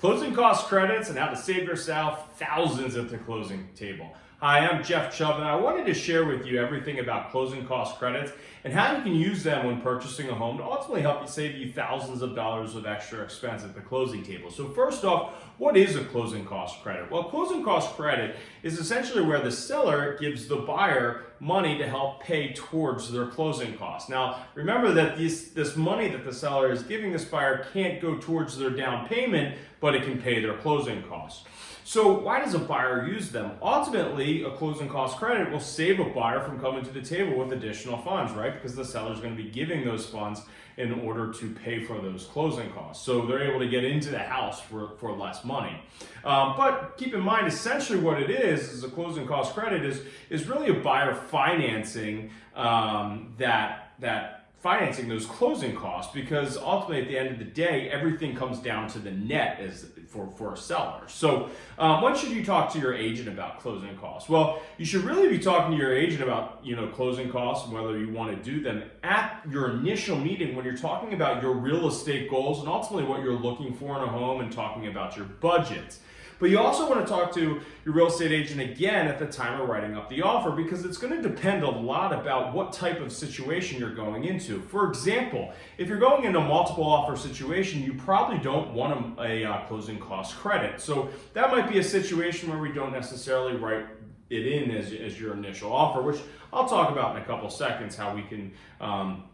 Closing cost credits and how to save yourself thousands at the closing table. Hi, I'm Jeff Chubb and I wanted to share with you everything about closing cost credits and how you can use them when purchasing a home to ultimately help you save you thousands of dollars of extra expense at the closing table. So first off, what is a closing cost credit? Well, closing cost credit is essentially where the seller gives the buyer money to help pay towards their closing costs. Now, remember that this, this money that the seller is giving this buyer can't go towards their down payment, but it can pay their closing costs. So why does a buyer use them? Ultimately, a closing cost credit will save a buyer from coming to the table with additional funds, right? Because the seller is going to be giving those funds in order to pay for those closing costs. So they're able to get into the house for, for less money. Um, but keep in mind, essentially what it is, is a closing cost credit is, is really a buyer financing um, that, that financing those closing costs because ultimately at the end of the day everything comes down to the net as for for a seller. So um, when should you talk to your agent about closing costs? Well you should really be talking to your agent about you know closing costs and whether you want to do them at your initial meeting when you're talking about your real estate goals and ultimately what you're looking for in a home and talking about your budgets but you also want to talk to your real estate agent again at the time of writing up the offer because it's going to depend a lot about what type of situation you're going into. For example, if you're going into a multiple offer situation, you probably don't want a, a uh, closing cost credit. So that might be a situation where we don't necessarily write it in as, as your initial offer, which I'll talk about in a couple seconds how we can um,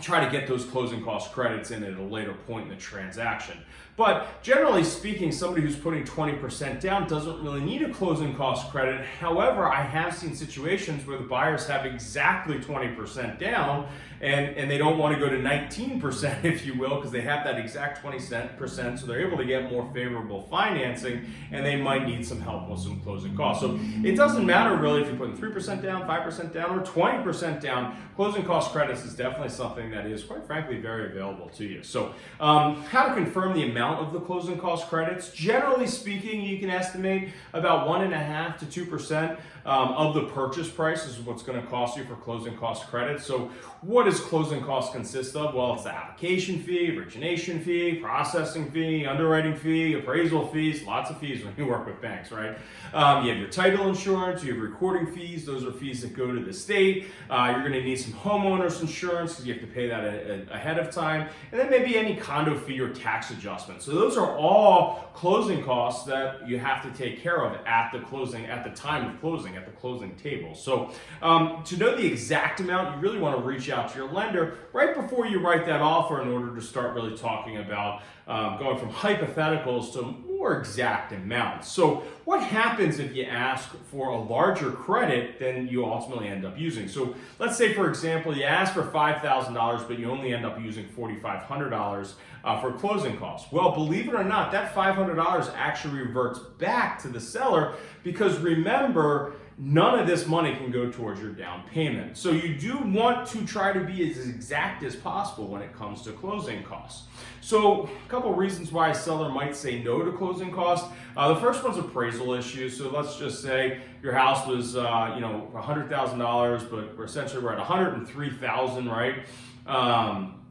try to get those closing cost credits in at a later point in the transaction. But generally speaking, somebody who's putting 20% down doesn't really need a closing cost credit. However, I have seen situations where the buyers have exactly 20% down and, and they don't want to go to 19%, if you will, because they have that exact 20%, so they're able to get more favorable financing and they might need some help with some closing costs. So it doesn't matter really if you're putting 3% down, 5% down, or 20% down. Closing cost credits is definitely something that is, quite frankly, very available to you. So um, how to confirm the amount of the closing cost credits. Generally speaking, you can estimate about one and a half to 2% um, of the purchase price is what's gonna cost you for closing cost credits. So what does closing costs consist of? Well, it's the application fee, origination fee, processing fee, underwriting fee, appraisal fees, lots of fees when you work with banks, right? Um, you have your title insurance, you have recording fees, those are fees that go to the state. Uh, you're gonna need some homeowner's insurance because you have to pay that ahead of time. And then maybe any condo fee or tax adjustment. So those are all closing costs that you have to take care of at the closing, at the time of closing, at the closing table. So um, to know the exact amount, you really want to reach out to your lender right before you write that offer in order to start really talking about um, going from hypotheticals to more exact amounts. So what happens if you ask for a larger credit than you ultimately end up using? So let's say, for example, you ask for $5,000, but you only end up using $4,500 uh, for closing costs. Well, believe it or not, that $500 actually reverts back to the seller because remember, none of this money can go towards your down payment. So you do want to try to be as exact as possible when it comes to closing costs. So a couple reasons why a seller might say no to closing costs. Uh, the first one's appraisal issues. So let's just say your house was, uh, you know, $100,000, but we're essentially we're at 103,000, right? Um,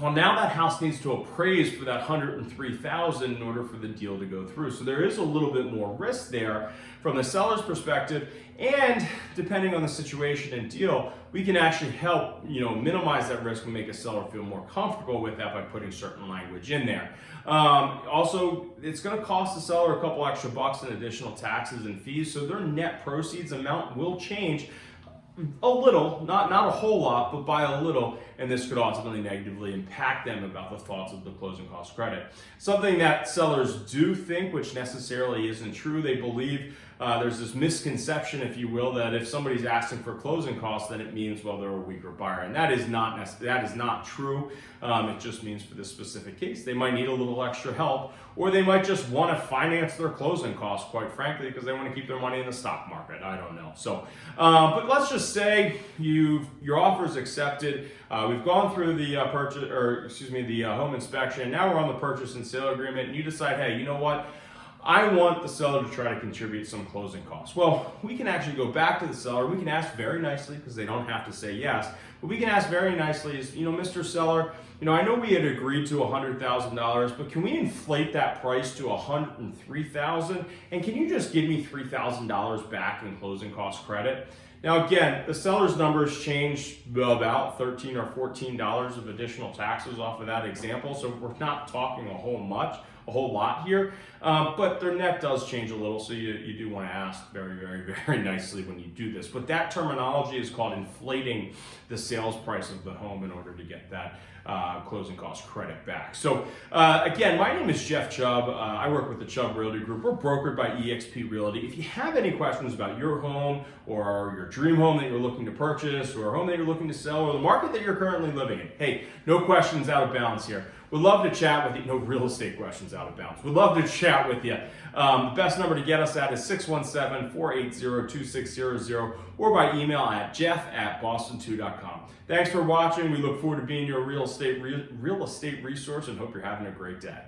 well, now that house needs to appraise for that 103,000 in order for the deal to go through. So there is a little bit more risk there from the seller's perspective. And depending on the situation and deal, we can actually help, you know, minimize that risk and make a seller feel more comfortable with that by putting certain language in there. Um, also, it's going to cost the seller a couple extra bucks in additional taxes and fees. So their net proceeds amount will change a little, not, not a whole lot, but by a little, and this could ultimately negatively impact them about the thoughts of the closing cost credit. Something that sellers do think, which necessarily isn't true, they believe uh, there's this misconception, if you will, that if somebody's asking for closing costs, then it means, well, they're a weaker buyer. And that is not, that is not true. Um, it just means for this specific case, they might need a little extra help, or they might just want to finance their closing costs, quite frankly, because they want to keep their money in the stock market. I don't know. So, uh, but let's just say you your offer is accepted. Uh, we've gone through the uh, purchase, or excuse me, the uh, home inspection. Now we're on the purchase and sale agreement, and you decide, hey, you know what? I want the seller to try to contribute some closing costs. Well, we can actually go back to the seller. We can ask very nicely because they don't have to say yes. But we can ask very nicely is, you know, Mr. Seller, you know, I know we had agreed to $100,000, but can we inflate that price to 103,000? And can you just give me $3,000 back in closing cost credit? Now again, the seller's numbers change about 13 or $14 of additional taxes off of that example, so we're not talking a whole much, a whole lot here, um, but their net does change a little, so you, you do want to ask very, very, very nicely when you do this. But that terminology is called inflating the sales price of the home in order to get that uh, closing cost credit back. So uh, again, my name is Jeff Chubb. Uh, I work with the Chubb Realty Group. We're brokered by eXp Realty. If you have any questions about your home or your dream home that you're looking to purchase or a home that you're looking to sell or the market that you're currently living in, hey, no questions out of bounds here. We'd love to chat with you. No real estate questions out of bounds. We'd love to chat with you. Um, the best number to get us at is 617-480-2600 or by email at jeff at boston2.com. Thanks for watching. We look forward to being your real estate, real, real estate resource and hope you're having a great day.